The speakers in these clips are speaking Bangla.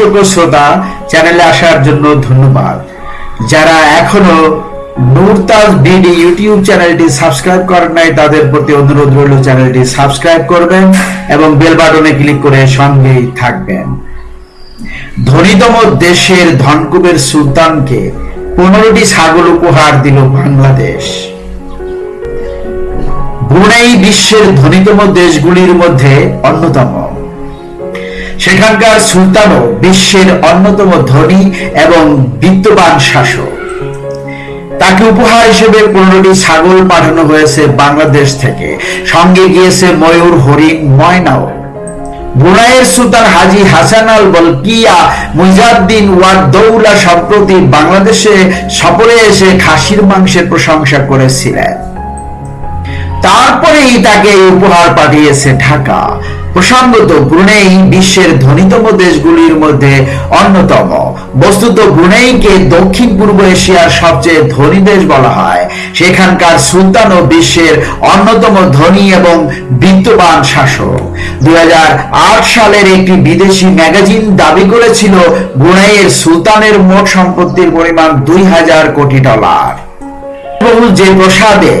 দর্শক ও শ্রোতা চ্যানেলে আসার জন্য ধন্যবাদ। যারা এখনও নুরতাজ বিডি ইউটিউব চ্যানেলটি সাবস্ক্রাইব করেন নাই, তাদের প্রতি অনুরোধ রইল চ্যানেলটি সাবস্ক্রাইব করবেন এবং বেল বাটনে ক্লিক করে সঙ্গেই থাকবেন। ধনীতম দেশের ধনকুবের সুলতানকে পনেরোটি ছাগল উপহার দিল বাংলাদেশ। ব্রুনাই বিশ্বের ধনীতম দেশগুলির মধ্যে অন্যতম। সেখানকার সুলতানও বিশ্বের অন্যতম ধনী এবং বিত্তবান শাসক। তাকে উপহার হিসেবে পনেরোটি ছাগল পাঠানো হয়েছে বাংলাদেশ থেকে। সঙ্গে গিয়েছে ময়ূর হরিণ ময়নাও। ব্রুনাইয়ের সুলতান Haji Hassanal Bolkiah Muizzaddin Waddaulah সম্প্রতি বাংলাদেশে সফরে এসে খাসির মাংসের প্রশংসা করেছিলেন। তারপরেই তাকে উপহার পাঠিয়েছে ঢাকা। প্রসঙ্গত ব্রুনেই বিশ্বের ধনীতম দেশগুলির মধ্যে অন্যতম। বস্তুত ব্রুনেইকে দক্ষিণ পূর্ব এশিয়ার সবচেয়ে ধনী দেশ বলা হয়। সেখানকার সুলতান ও বিশ্বের অন্যতম ধনী এবং বিত্তবান শাসক। দুই হাজার আট সালের একটি বিদেশি ম্যাগাজিন দাবি করেছিল, ব্রুনেইয়ের সুলতানের মোট সম্পত্তির পরিমাণ দুই হাজার কোটি ডলার। বহুল যে প্রসাদে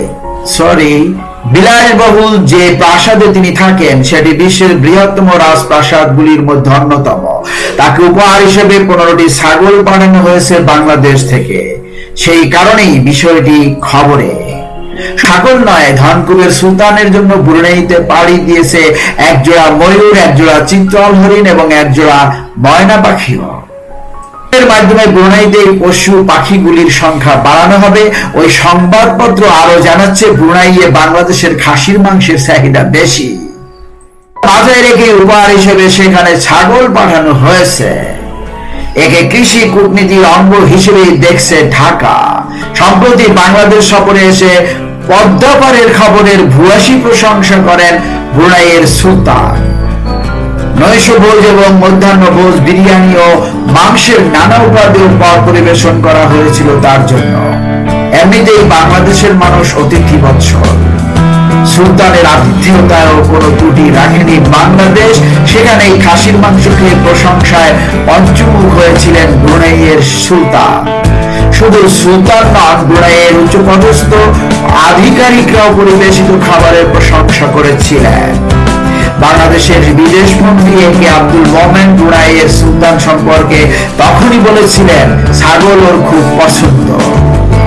সরি বিলাসবহুল যে প্রাসাদে তিনি থাকেন, সেটি বিশ্বের বৃহত্তম রাজপ্রাসাদগুলির মধ্যে অন্যতম। তাকে উপহার হিসেবে পনেরোটি ছাগল পাঠানো হয়েছে বাংলাদেশ থেকে। সেই কারণেই বিষয়টি খবরে। ছাগল নয়, ধনকুবের সুলতানের জন্য ব্রুনেইতে পাড়ি দিয়েছে একজোড়া ময়ূর, একজোড়া চিত্রল হরিণ এবং একজোড়া ময়না পাখিও এর মাধ্যমে ব্রুনাইতে পশু পাখিগুলির সংখ্যা বাড়ানো হবে। ওই সংবাদপত্র আরও জানাচ্ছে, ব্রুনাইয়ে বাংলাদেশের খাসির মাংসের চাহিদা বেশি। মাথায় রেখে উপহার হিসেবে সেখানে ছাগল পাঠানো হয়েছে। একে কৃষি কূটনীতির অঙ্গ হিসেবে দেখছে ঢাকা। সম্প্রতি বাংলাদেশ সফরে এসে পদ্মাপাড়ের খবরের ভুয়াশি প্রশংসা করেন ব্রুনাইয়ের সুলতান। নৈশ ভোজ এবং মধ্যাহ্ন ভোজ বিরিয়ানি ও মাংসের নানা উপাদেয় পর পরিবেশন করা হয়েছিল তার জন্য। এমনিতেই বাংলাদেশের মানুষ অতিথি বৎসল সুলতানের আতিথেয়তায় কোনো ত্রুটি রাখেনি বাংলাদেশ। সেখানে এই খাসির মাংস খেয়ে প্রশংসায় পঞ্চমুখ হয়েছিলেন ব্রুনাইয়ের সুলতান। শুধু সুলতান নন, ব্রুনাইয়ের উচ্চপদস্থ, আধিকারিকরাও পরিবেশিত খাবারের প্রশংসা করেছিলেন। বাংলাদেশের বিদেশ মন্ত্রী এ কে আব্দুল মোমেন বুড়াইয়ের সুলতান সম্পর্কে তখনই বলেছিলেন, ছাগল ওর খুব পছন্দ।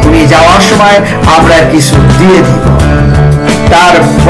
উনি যাওয়ার সময় আমরা কিছু দিয়ে দিব।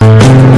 Música